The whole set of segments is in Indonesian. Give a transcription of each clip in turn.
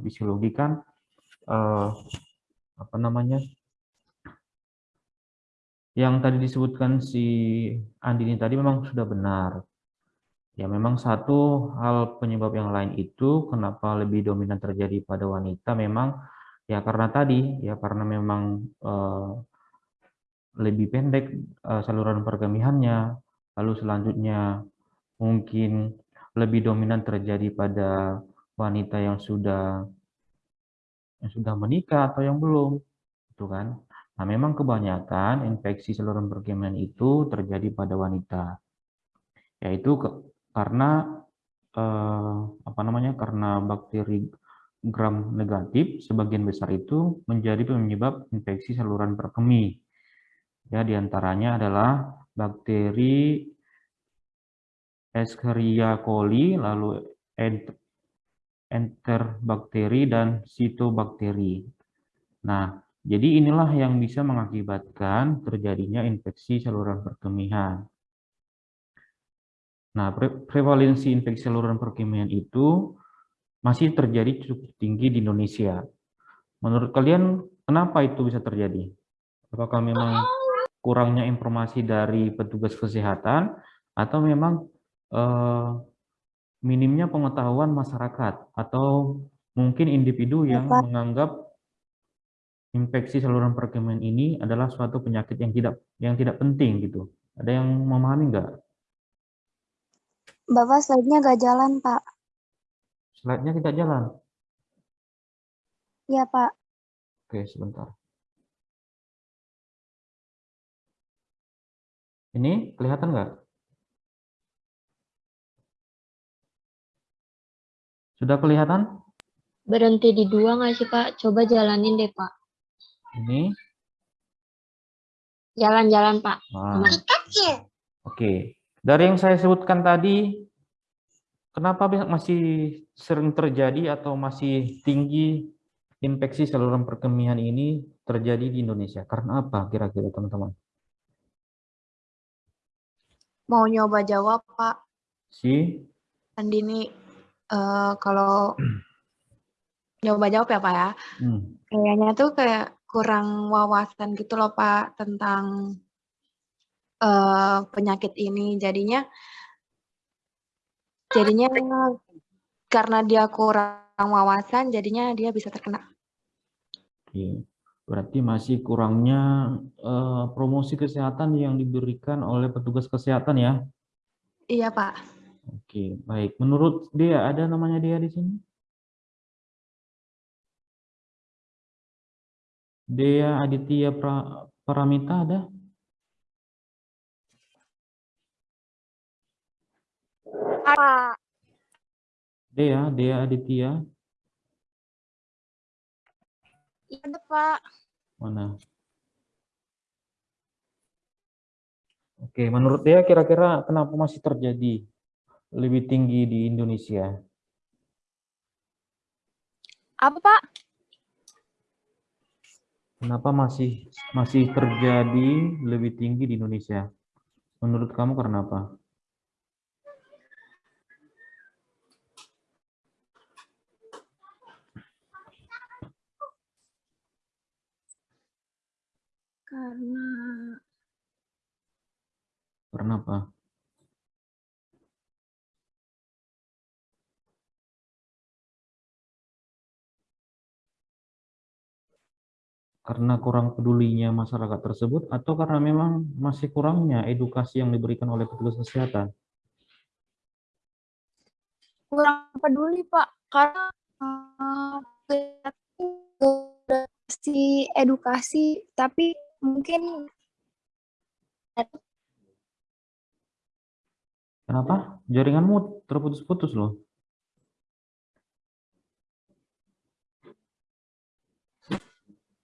fisiologi kan eh, apa namanya yang tadi disebutkan si Andini tadi memang sudah benar. Ya memang satu hal penyebab yang lain itu kenapa lebih dominan terjadi pada wanita memang ya karena tadi ya karena memang eh, lebih pendek eh, saluran perkemihannya, lalu selanjutnya mungkin lebih dominan terjadi pada wanita yang sudah yang sudah menikah atau yang belum, itu kan? Nah, memang kebanyakan infeksi saluran perkemihan itu terjadi pada wanita, yaitu ke, karena eh, apa namanya? Karena bakteri gram negatif sebagian besar itu menjadi penyebab infeksi saluran perkemih. Ya, di antaranya adalah bakteri Escherichia coli, lalu enterobakteri dan sitobakteri. Nah, jadi inilah yang bisa mengakibatkan terjadinya infeksi saluran perkemihan. Nah, pre prevalensi infeksi saluran perkemihan itu masih terjadi cukup tinggi di Indonesia. Menurut kalian, kenapa itu bisa terjadi? Apakah memang kurangnya informasi dari petugas kesehatan atau memang eh, minimnya pengetahuan masyarakat atau mungkin individu yang menganggap infeksi saluran perkemihan ini adalah suatu penyakit yang tidak yang tidak penting gitu. Ada yang memahami nggak? Bapak slide-nya nggak jalan, Pak. Slide-nya tidak jalan? Iya, Pak. Oke, sebentar. Ini kelihatan nggak? Sudah kelihatan? Berhenti di dua nggak sih, Pak? Coba jalanin deh, Pak. Ini. Jalan-jalan, Pak. Nah. Oke. Dari yang saya sebutkan tadi, kenapa masih sering terjadi atau masih tinggi infeksi saluran perkemihan ini terjadi di Indonesia? Karena apa kira-kira teman-teman? Mau nyoba jawab, Pak. Si? Andini, uh, kalau nyoba jawab ya, Pak ya. Hmm. Kayaknya tuh kayak kurang wawasan gitu loh Pak tentang uh, penyakit ini. Jadinya jadinya karena dia kurang wawasan jadinya dia bisa terkena. Oke. Berarti masih kurangnya uh, promosi kesehatan yang diberikan oleh petugas kesehatan ya? Iya, Pak. Oke, baik. Menurut dia ada namanya dia di sini? Dea Aditya pra, Paramita ada? Pak. Dea, Dea Aditya. Iya, Pak. Mana? Oke, menurut Dea kira-kira kenapa masih terjadi lebih tinggi di Indonesia? Apa, Pak? Kenapa masih masih terjadi lebih tinggi di Indonesia? Menurut kamu karena apa? Karena Karena apa? Karena kurang pedulinya masyarakat tersebut atau karena memang masih kurangnya edukasi yang diberikan oleh petugas kesehatan? Kurang peduli Pak, karena uh, si edukasi, tapi mungkin Kenapa? Jaringanmu terputus-putus loh.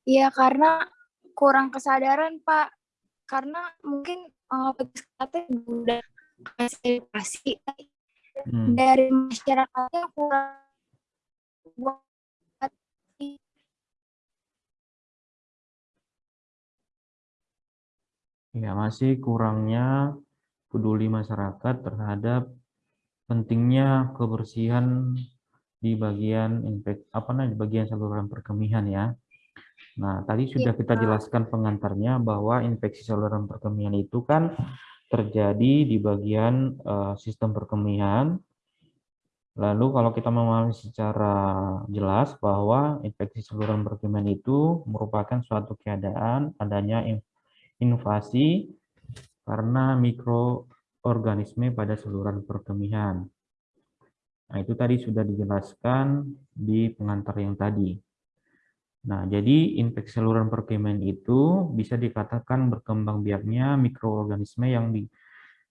Iya, karena kurang kesadaran, Pak. Karena mungkin uh, petugas udah kasih edukasi hmm. dari masyarakatnya kurang Ya, masih kurangnya peduli masyarakat terhadap pentingnya kebersihan di bagian infek apa namanya di bagian saluran perkemihan ya. Nah, tadi sudah kita jelaskan pengantarnya bahwa infeksi saluran perkemihan itu kan terjadi di bagian uh, sistem perkemihan. Lalu kalau kita memahami secara jelas bahwa infeksi saluran perkemihan itu merupakan suatu keadaan adanya invasi karena mikroorganisme pada saluran perkemihan. Nah, itu tadi sudah dijelaskan di pengantar yang tadi. Nah, jadi infeksi saluran perkemihan itu bisa dikatakan berkembang biaknya mikroorganisme yang di,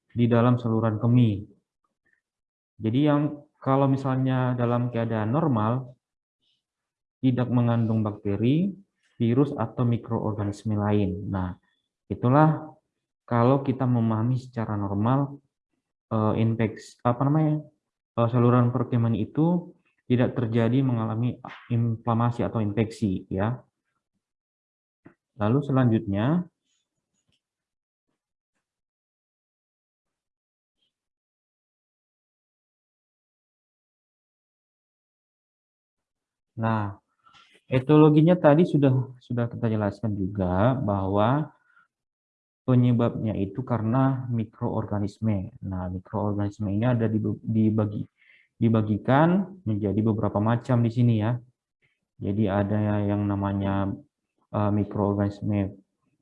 di dalam saluran kemih. Jadi yang kalau misalnya dalam keadaan normal, tidak mengandung bakteri, virus, atau mikroorganisme lain. Nah, itulah kalau kita memahami secara normal eh, infeksi apa namanya saluran perkemihan itu tidak terjadi mengalami inflamasi atau infeksi ya. Lalu selanjutnya Nah, etologinya tadi sudah sudah kita jelaskan juga bahwa Penyebabnya itu karena mikroorganisme. Nah, mikroorganisme ini ada dibagi, dibagikan menjadi beberapa macam di sini ya. Jadi ada yang namanya uh, mikroorganisme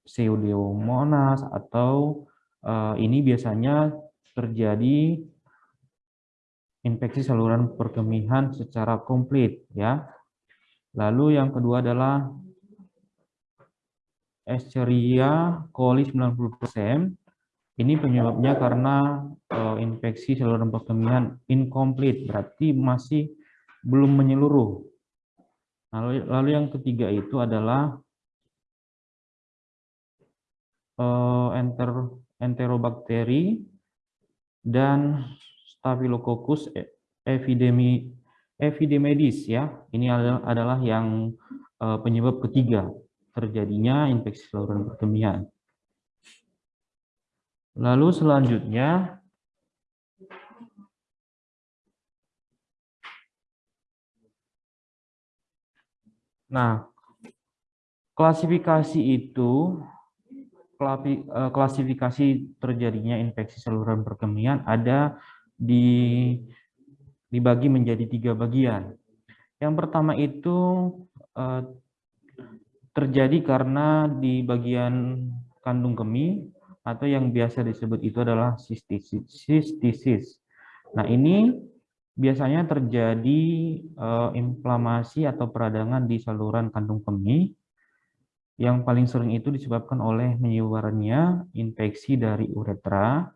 Pseudomonas atau uh, ini biasanya terjadi infeksi saluran perkemihan secara komplit ya. Lalu yang kedua adalah Escherichia coli 90%. Ini penyebabnya karena uh, infeksi saluran perkemihan incomplete, berarti masih belum menyeluruh. Lalu, lalu yang ketiga itu adalah uh, enter, enterobakteri dan Staphylococcus epidemi, epidemidis ya. Ini adalah, adalah yang uh, penyebab ketiga terjadinya infeksi saluran perkemihan. Lalu selanjutnya Nah, klasifikasi itu eh, klasifikasi terjadinya infeksi saluran perkemihan ada di dibagi menjadi tiga bagian. Yang pertama itu eh, terjadi karena di bagian kandung kemih atau yang biasa disebut itu adalah sistisis. Nah, ini biasanya terjadi uh, inflamasi atau peradangan di saluran kandung kemih yang paling sering itu disebabkan oleh menyebarnya infeksi dari uretra,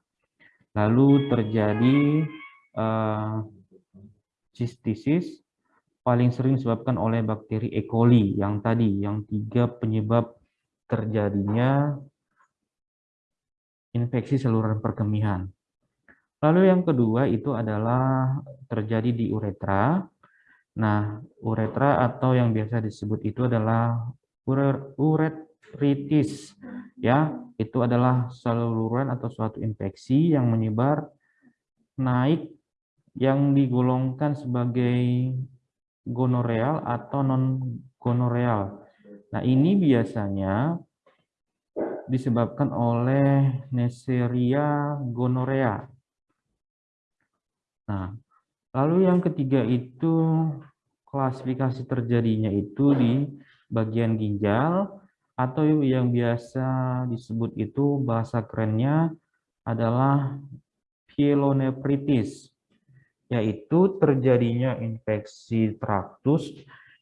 lalu terjadi uh, paling sering disebabkan oleh bakteri E. coli yang tadi, yang tiga penyebab terjadinya infeksi saluran perkemihan. Lalu yang kedua itu adalah terjadi di uretra. Nah, uretra atau yang biasa disebut itu adalah uretritis. Ya, itu adalah saluran atau suatu infeksi yang menyebar naik yang digolongkan sebagai gonoreal atau non-gonoreal. Nah, ini biasanya disebabkan oleh Neisseria gonorea. Nah, lalu yang ketiga itu klasifikasi terjadinya itu di bagian ginjal atau yang biasa disebut itu bahasa kerennya adalah pielonefritis yaitu terjadinya infeksi traktus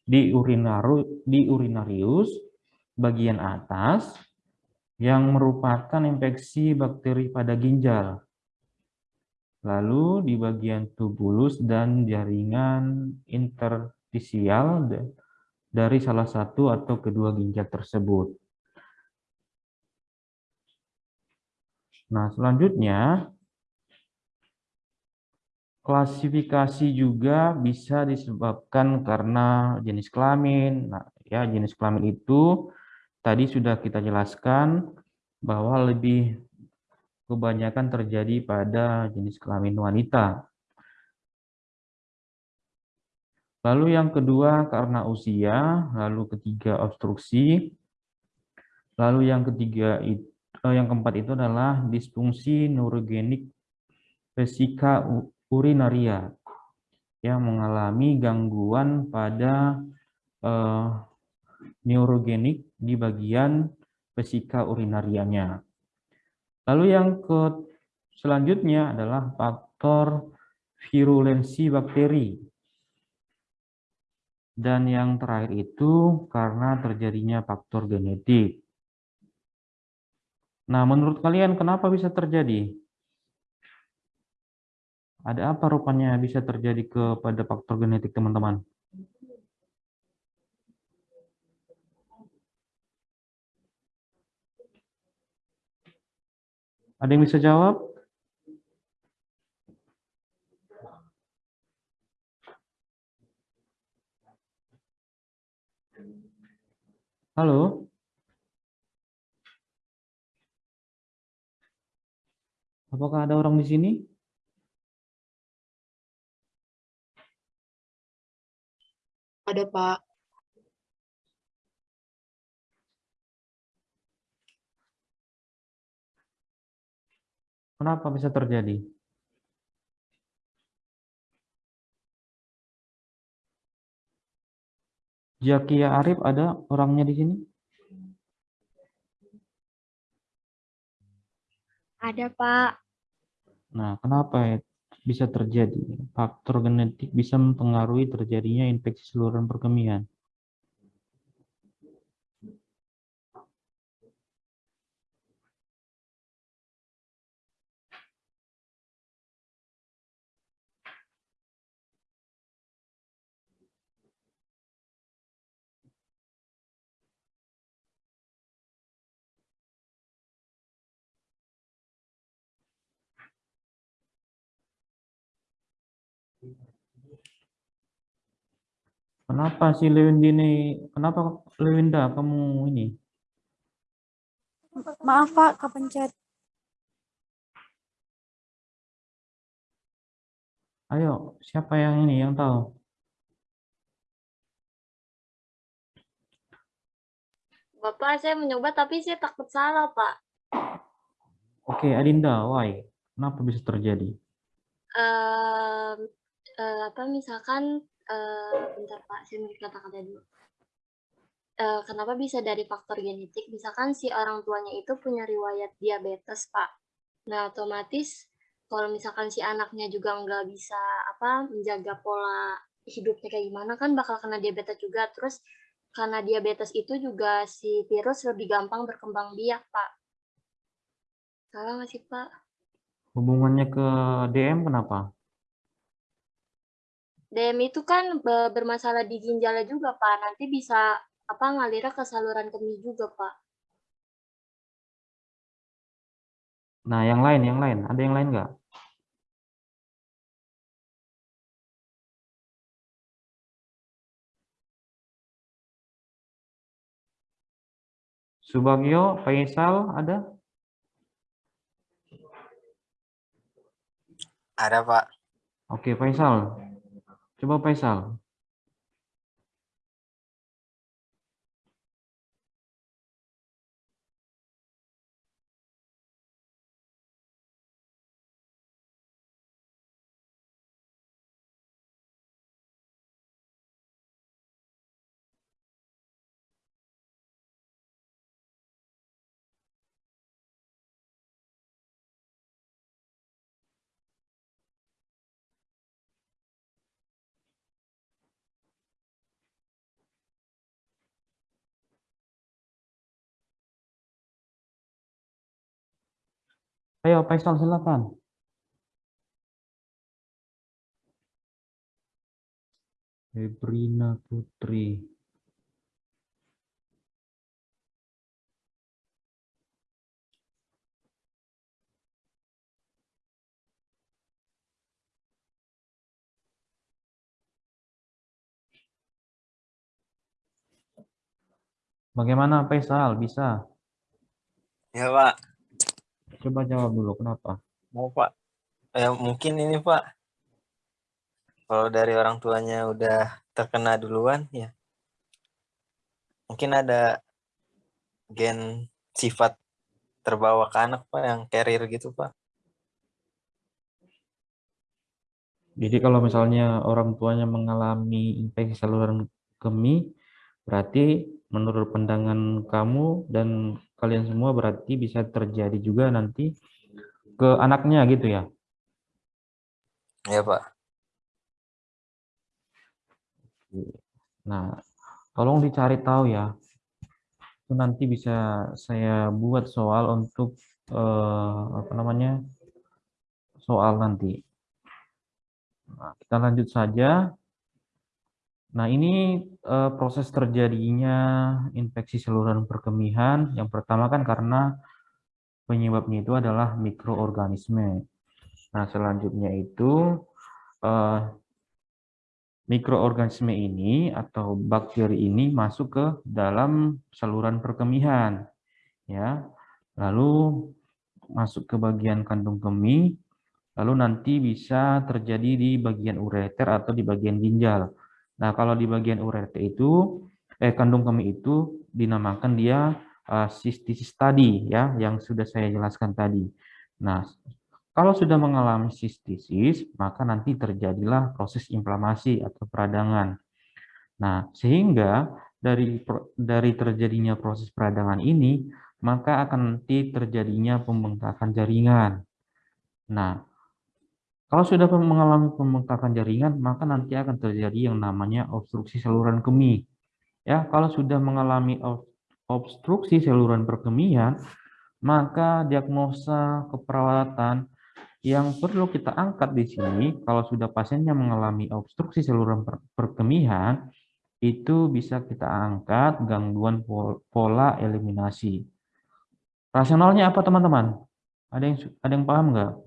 di, urinarius bagian atas yang merupakan infeksi bakteri pada ginjal. Lalu di bagian tubulus dan jaringan interstisial dari salah satu atau kedua ginjal tersebut. Nah, selanjutnya Klasifikasi juga bisa disebabkan karena jenis kelamin. Nah, ya jenis kelamin itu tadi sudah kita jelaskan bahwa lebih kebanyakan terjadi pada jenis kelamin wanita. Lalu yang kedua karena usia, lalu ketiga obstruksi, lalu yang ketiga itu, eh, yang keempat itu adalah disfungsi neurogenik vesika urinaria yang mengalami gangguan pada eh, neurogenik di bagian vesika urinarianya. Lalu yang ke selanjutnya adalah faktor virulensi bakteri. Dan yang terakhir itu karena terjadinya faktor genetik. Nah, menurut kalian kenapa bisa terjadi? Ada apa rupanya bisa terjadi kepada faktor genetik, teman-teman? Ada yang bisa jawab? Halo? Apakah ada orang di sini? Ada, Pak. Kenapa bisa terjadi? Jakia Arif ada orangnya di sini? Ada, Pak. Nah, kenapa bisa terjadi? Faktor genetik bisa mempengaruhi terjadinya infeksi saluran perkemihan. Kenapa si Lewinda ini, kenapa Lewinda kamu ini? Maaf Pak, kepencet. Ayo, siapa yang ini yang tahu? Bapak, saya mencoba tapi saya takut salah, Pak. Oke, Adinda, why? Kenapa bisa terjadi? Uh, uh, apa misalkan uh, bentar Pak, saya mau kata-kata dulu. Uh, kenapa bisa dari faktor genetik? Misalkan si orang tuanya itu punya riwayat diabetes, Pak. Nah, otomatis kalau misalkan si anaknya juga nggak bisa apa menjaga pola hidupnya kayak gimana kan bakal kena diabetes juga. Terus karena diabetes itu juga si virus lebih gampang berkembang biak, Pak. Salah nggak sih, Pak? Hubungannya ke DM kenapa? DM itu kan bermasalah di ginjalnya juga, Pak. Nanti bisa apa ngalirnya ke saluran kemih juga, Pak. Nah, yang lain, yang lain. Ada yang lain nggak? Subagio, Faisal, ada? Ada, Pak. Oke, Faisal. Coba Faisal. Ayo Faisal silakan. Febrina Putri. Bagaimana Faisal? Bisa? Ya, Pak. Coba jawab dulu, kenapa? Mau Pak. Eh, mungkin ini Pak. Kalau dari orang tuanya udah terkena duluan ya. Mungkin ada gen sifat terbawa ke anak Pak yang carrier gitu Pak. Jadi kalau misalnya orang tuanya mengalami infeksi saluran kemih, berarti menurut pandangan kamu dan kalian semua berarti bisa terjadi juga nanti ke anaknya gitu ya? Ya Pak. Nah, tolong dicari tahu ya. Itu nanti bisa saya buat soal untuk eh, apa namanya? soal nanti. Nah, kita lanjut saja. Nah, ini eh, proses terjadinya infeksi saluran perkemihan. Yang pertama kan karena penyebabnya itu adalah mikroorganisme. Nah, selanjutnya itu eh, mikroorganisme ini atau bakteri ini masuk ke dalam saluran perkemihan ya lalu masuk ke bagian kandung kemih lalu nanti bisa terjadi di bagian ureter atau di bagian ginjal nah kalau di bagian ureter itu eh kandung kemih itu dinamakan dia uh, cystitis tadi ya yang sudah saya jelaskan tadi nah kalau sudah mengalami sistisis, maka nanti terjadilah proses inflamasi atau peradangan. Nah, sehingga dari dari terjadinya proses peradangan ini, maka akan nanti terjadinya pembengkakan jaringan. Nah, kalau sudah mengalami pembengkakan jaringan, maka nanti akan terjadi yang namanya obstruksi saluran kemih. Ya, kalau sudah mengalami obstruksi saluran perkemihan, maka diagnosa keperawatan yang perlu kita angkat di sini, kalau sudah pasiennya mengalami obstruksi saluran perkemihan, itu bisa kita angkat gangguan pola eliminasi. Rasionalnya apa teman-teman? Ada yang ada yang paham nggak?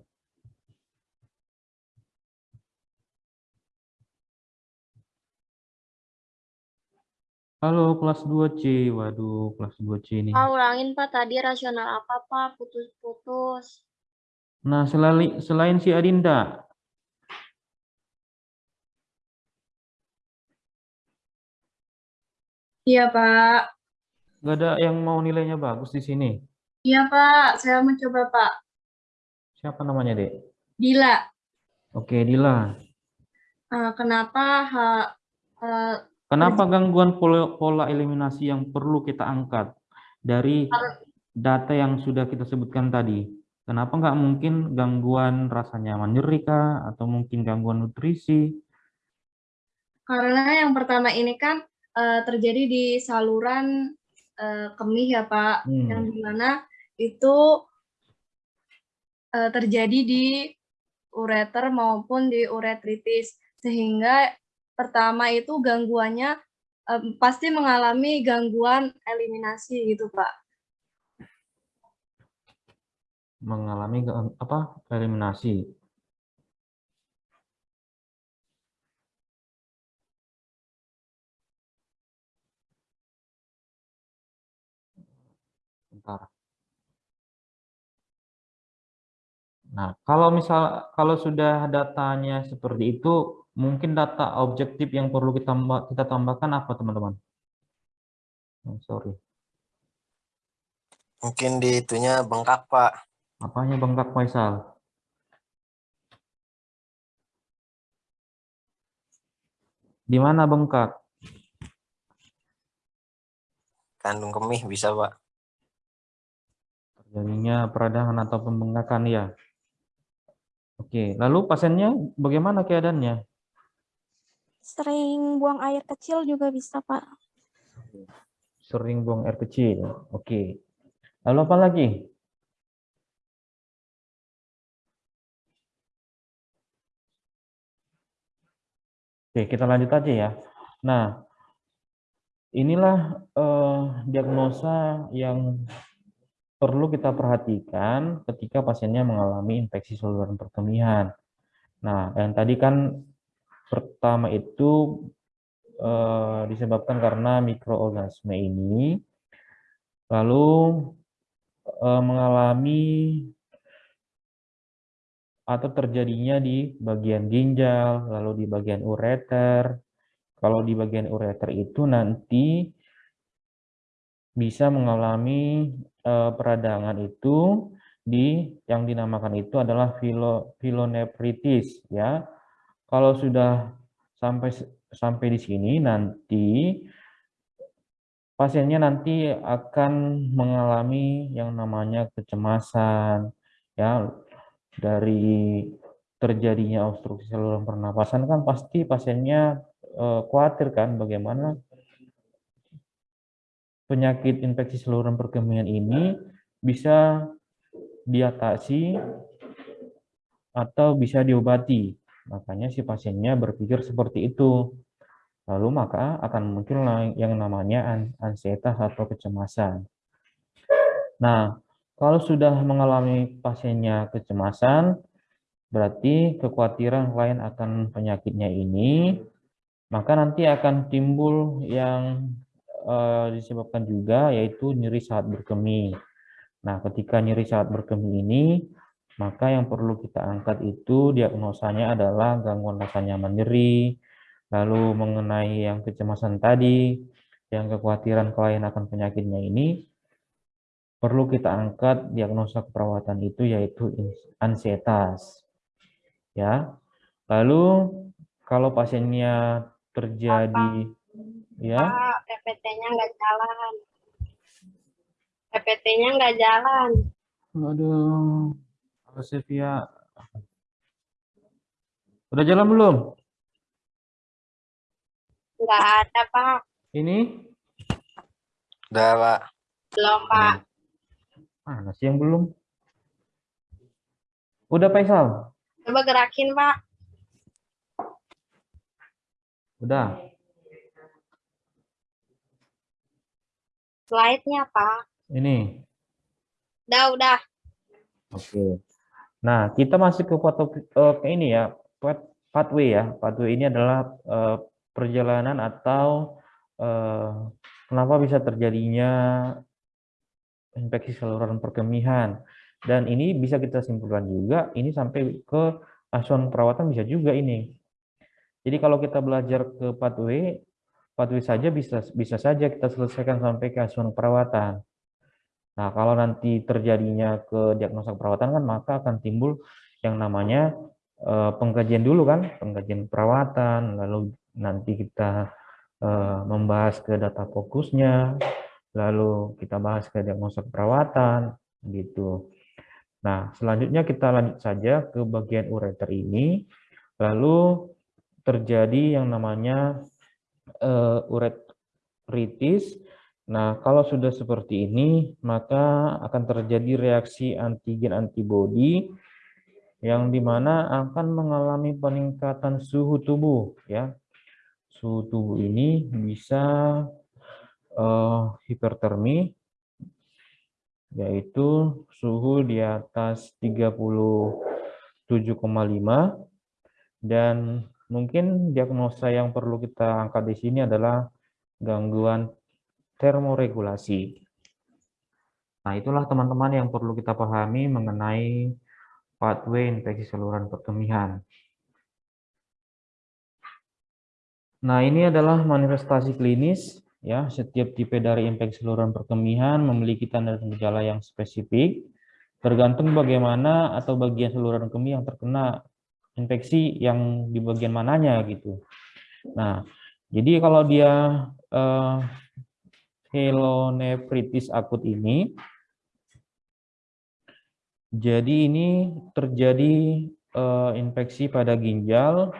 Halo kelas 2C. Waduh, kelas 2C ini. Pak, ulangin Pak tadi rasional apa Pak? Putus-putus. Nah, selain, selain si Adinda. Iya, Pak. Gak ada yang mau nilainya bagus di sini? Iya, Pak. Saya mencoba, Pak. Siapa namanya, Dek? Dila. Oke, Dila. Uh, kenapa ha, uh, Kenapa gangguan pola, pola eliminasi yang perlu kita angkat dari data yang sudah kita sebutkan tadi? Kenapa nggak mungkin gangguan rasa nyaman nyeri kah? Atau mungkin gangguan nutrisi? Karena yang pertama ini kan uh, terjadi di saluran uh, kemih ya Pak, hmm. yang di mana itu uh, terjadi di ureter maupun di uretritis. Sehingga pertama itu gangguannya um, pasti mengalami gangguan eliminasi gitu Pak. mengalami apa eliminasi. Nah, kalau misal kalau sudah datanya seperti itu, mungkin data objektif yang perlu kita kita tambahkan apa, teman-teman? Oh, sorry. Mungkin di itunya bengkak, Pak. Apanya bengkak Faisal? Di mana bengkak? Kandung kemih bisa, Pak. Terjadinya peradangan atau pembengkakan ya. Oke, lalu pasiennya bagaimana keadaannya? Sering buang air kecil juga bisa, Pak. Sering buang air kecil. Oke. Lalu apa lagi? Oke, kita lanjut aja ya. Nah, inilah eh, diagnosa yang perlu kita perhatikan ketika pasiennya mengalami infeksi saluran perkemihan. Nah, yang tadi kan pertama itu eh, disebabkan karena mikroorganisme ini, lalu eh, mengalami atau terjadinya di bagian ginjal, lalu di bagian ureter, kalau di bagian ureter itu nanti bisa mengalami uh, peradangan itu di yang dinamakan itu adalah filo, filonefritis ya. Kalau sudah sampai sampai di sini nanti pasiennya nanti akan mengalami yang namanya kecemasan ya dari terjadinya obstruksi saluran pernapasan kan pasti pasiennya eh, khawatir kan bagaimana penyakit infeksi saluran perkemihan ini bisa diatasi atau bisa diobati. Makanya si pasiennya berpikir seperti itu. Lalu maka akan muncul yang namanya ansietas atau kecemasan. Nah, kalau sudah mengalami pasiennya kecemasan, berarti kekhawatiran lain akan penyakitnya ini, maka nanti akan timbul yang uh, disebabkan juga yaitu nyeri saat berkemih. Nah, ketika nyeri saat berkemih ini, maka yang perlu kita angkat itu diagnosanya adalah gangguan rasa nyaman nyeri, Lalu mengenai yang kecemasan tadi, yang kekhawatiran klien akan penyakitnya ini, perlu kita angkat diagnosa keperawatan itu yaitu ansietas. Ya. Lalu kalau pasiennya terjadi Apa? ya PPT-nya nggak jalan. PPT-nya nggak jalan. Aduh. Sevia. Udah jalan belum? Enggak ada, Pak. Ini? Udah, Pak. Belum, Pak. Mana sih yang belum? Udah, Faisal? Coba gerakin, Pak. Udah. Slide-nya, Pak. Ini. Udah, udah. Oke. Nah, kita masih ke foto uh, ke ini ya, pathway ya. Pathway ini adalah uh, perjalanan atau eh, kenapa bisa terjadinya infeksi saluran perkemihan. Dan ini bisa kita simpulkan juga, ini sampai ke asuhan perawatan bisa juga ini. Jadi kalau kita belajar ke pathway, pathway saja bisa bisa saja kita selesaikan sampai ke asuhan perawatan. Nah, kalau nanti terjadinya ke diagnosa perawatan kan maka akan timbul yang namanya eh, pengkajian dulu kan, pengkajian perawatan, lalu nanti kita uh, membahas ke data fokusnya, lalu kita bahas ke diagnosa perawatan, gitu. Nah, selanjutnya kita lanjut saja ke bagian ureter ini, lalu terjadi yang namanya uh, uretritis. Nah, kalau sudah seperti ini, maka akan terjadi reaksi antigen antibodi yang di mana akan mengalami peningkatan suhu tubuh, ya. Suhu tubuh ini bisa uh, hipertermi, yaitu suhu di atas 37,5 dan mungkin diagnosa yang perlu kita angkat di sini adalah gangguan termoregulasi. Nah, itulah teman-teman yang perlu kita pahami mengenai pathway infeksi saluran perkemihan. Nah, ini adalah manifestasi klinis ya. Setiap tipe dari infeksi saluran perkemihan memiliki tanda dan gejala yang spesifik tergantung bagaimana atau bagian saluran kemih yang terkena infeksi yang di bagian mananya gitu. Nah, jadi kalau dia eh, helonefritis akut ini jadi ini terjadi eh, infeksi pada ginjal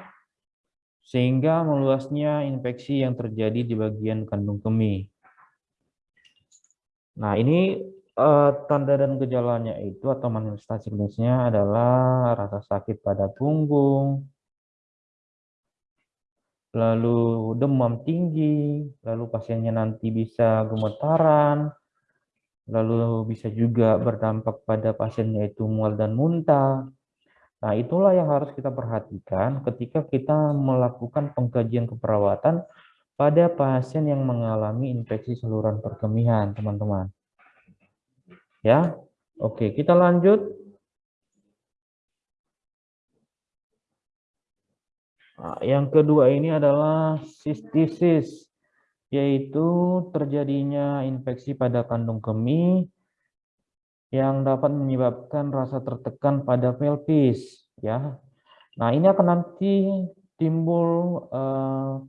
sehingga meluasnya infeksi yang terjadi di bagian kandung kemih. Nah, ini uh, tanda dan gejalanya itu atau manifestasi klinisnya adalah rasa sakit pada punggung, lalu demam tinggi, lalu pasiennya nanti bisa gemetaran, lalu bisa juga berdampak pada pasiennya itu mual dan muntah, Nah, itulah yang harus kita perhatikan ketika kita melakukan pengkajian keperawatan pada pasien yang mengalami infeksi saluran perkemihan, teman-teman. Ya, oke, kita lanjut. Nah, yang kedua ini adalah sistisis, yaitu terjadinya infeksi pada kandung kemih yang dapat menyebabkan rasa tertekan pada pelvis. Ya, Nah ini akan nanti timbul uh,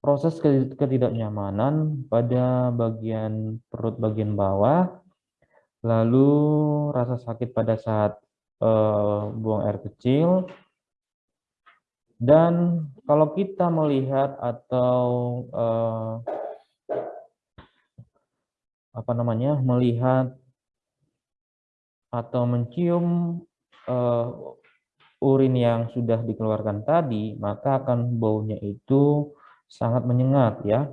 proses ketidaknyamanan pada bagian perut bagian bawah, lalu rasa sakit pada saat uh, buang air kecil, dan kalau kita melihat atau uh, apa namanya melihat atau mencium uh, urin yang sudah dikeluarkan tadi, maka akan baunya itu sangat menyengat ya.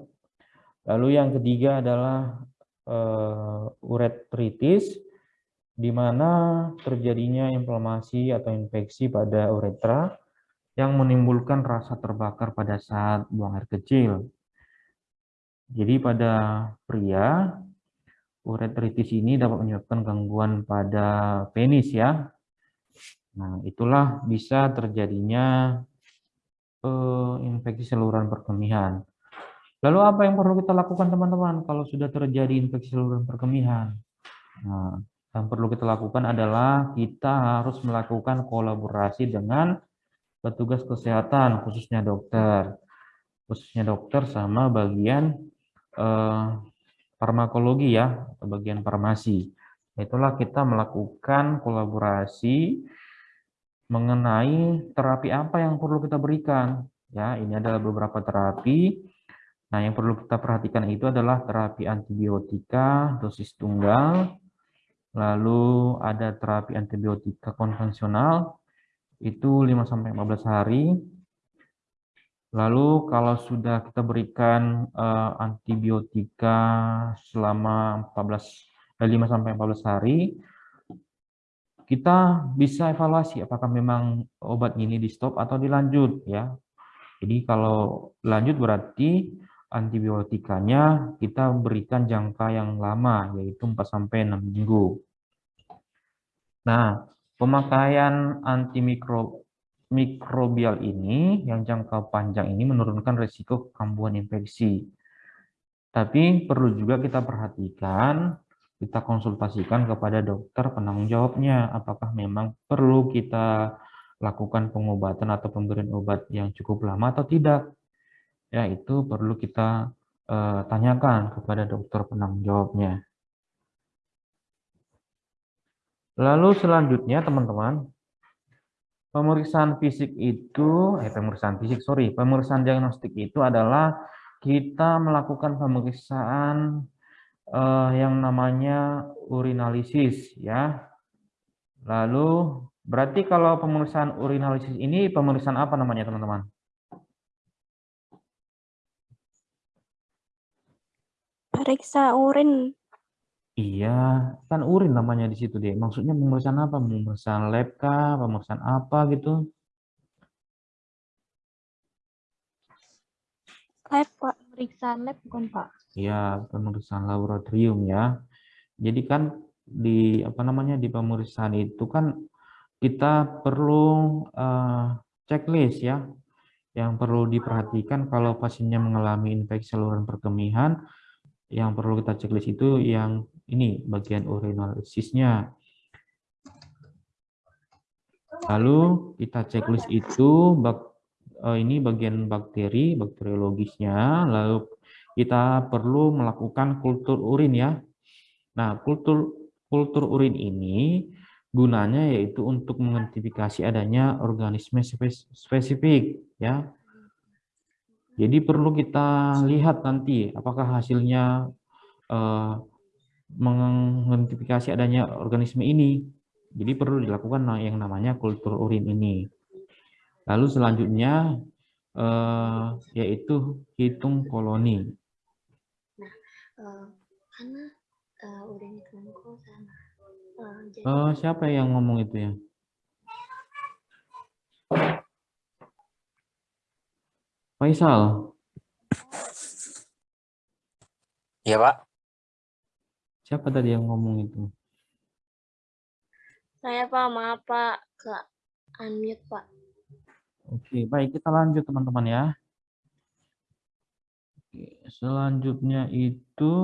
Lalu yang ketiga adalah uh, uretritis, di mana terjadinya inflamasi atau infeksi pada uretra yang menimbulkan rasa terbakar pada saat buang air kecil. Jadi pada pria, uretritis ini dapat menyebabkan gangguan pada penis ya. Nah, itulah bisa terjadinya uh, infeksi saluran perkemihan. Lalu apa yang perlu kita lakukan teman-teman kalau sudah terjadi infeksi saluran perkemihan? Nah, yang perlu kita lakukan adalah kita harus melakukan kolaborasi dengan petugas kesehatan, khususnya dokter. Khususnya dokter sama bagian eh, farmakologi ya, bagian farmasi. Itulah kita melakukan kolaborasi mengenai terapi apa yang perlu kita berikan. Ya, ini adalah beberapa terapi. Nah, yang perlu kita perhatikan itu adalah terapi antibiotika dosis tunggal, lalu ada terapi antibiotika konvensional, itu 5-15 hari. Lalu kalau sudah kita berikan uh, antibiotika selama 14 5-14 hari, kita bisa evaluasi apakah memang obat ini di stop atau dilanjut ya. Jadi kalau lanjut berarti antibiotikanya kita berikan jangka yang lama yaitu 4 sampai 6 minggu. Nah, Pemakaian antimikrobial ini yang jangka panjang ini menurunkan risiko kambuhan infeksi. Tapi perlu juga kita perhatikan, kita konsultasikan kepada dokter penanggung jawabnya, apakah memang perlu kita lakukan pengobatan atau pemberian obat yang cukup lama atau tidak. Ya, itu perlu kita uh, tanyakan kepada dokter penanggung jawabnya. Lalu selanjutnya teman-teman, pemeriksaan fisik itu, eh pemeriksaan fisik, sorry, pemeriksaan diagnostik itu adalah kita melakukan pemeriksaan eh, yang namanya urinalisis ya. Lalu berarti kalau pemeriksaan urinalisis ini pemeriksaan apa namanya teman-teman? Periksa urin. Iya, kan urin namanya di situ deh. Maksudnya pemeriksaan apa? Pemeriksaan lab kah? Pemeriksaan apa gitu? Lab, Pak. Pemeriksaan lab bukan, Pak? Iya, pemeriksaan laboratorium ya. Jadi kan di apa namanya di pemeriksaan itu kan kita perlu uh, checklist ya. Yang perlu diperhatikan kalau pasiennya mengalami infeksi saluran perkemihan, yang perlu kita checklist itu yang ini bagian urinalisisnya. Lalu kita checklist itu uh, ini bagian bakteri, bakteriologisnya. Lalu kita perlu melakukan kultur urin ya. Nah, kultur kultur urin ini gunanya yaitu untuk mengidentifikasi adanya organisme spesifik ya. Jadi perlu kita lihat nanti apakah hasilnya uh, mengidentifikasi adanya organisme ini. Jadi perlu dilakukan yang namanya kultur urin ini. Lalu selanjutnya eh, yaitu hitung koloni. Nah, uh, karena uh, urin sama. Uh, jadi... uh, siapa yang ngomong itu ya? Faisal. Iya, Pak. Siapa tadi yang ngomong itu? Saya Pak, maaf Pak, ke unmute Pak. Oke, baik kita lanjut teman-teman ya. Oke, selanjutnya itu